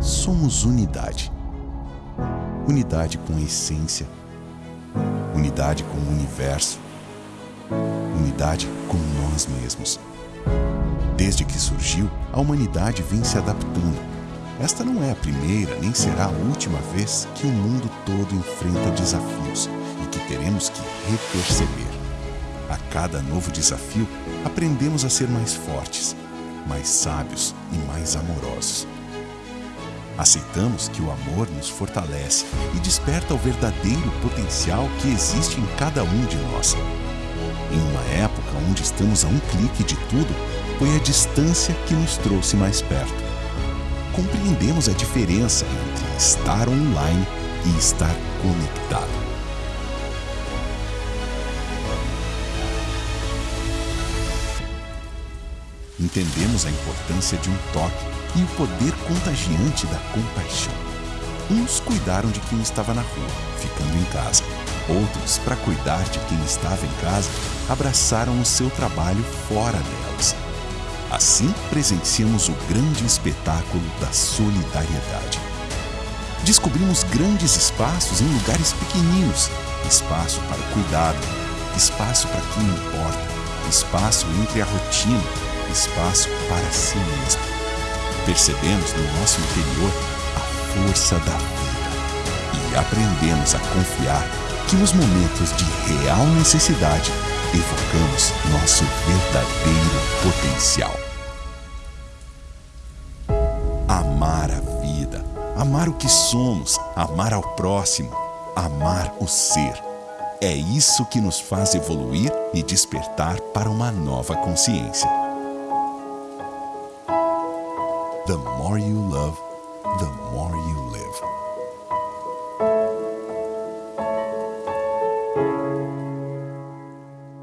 somos unidade. Unidade com a essência, unidade com o universo, unidade com nós mesmos. Desde que surgiu, a humanidade vem se adaptando. Esta não é a primeira nem será a última vez que o mundo todo enfrenta desafios e que teremos que reperceber. A cada novo desafio, aprendemos a ser mais fortes, mais sábios e mais amorosos. Aceitamos que o amor nos fortalece e desperta o verdadeiro potencial que existe em cada um de nós. Em uma época onde estamos a um clique de tudo, foi a distância que nos trouxe mais perto. Compreendemos a diferença entre estar online e estar conectado. Entendemos a importância de um toque e o poder contagiante da compaixão. Uns cuidaram de quem estava na rua, ficando em casa. Outros, para cuidar de quem estava em casa, abraçaram o seu trabalho fora delas. Assim, presenciamos o grande espetáculo da solidariedade. Descobrimos grandes espaços em lugares pequeninos, espaço para o cuidado, espaço para quem importa, espaço entre a rotina, espaço para si mesmo. Percebemos no nosso interior a força da vida e aprendemos a confiar que nos momentos de real necessidade evocamos nosso verdadeiro potencial. Amar a vida, amar o que somos, amar ao próximo, amar o ser. É isso que nos faz evoluir e despertar para uma nova consciência. The more you love, the more you live.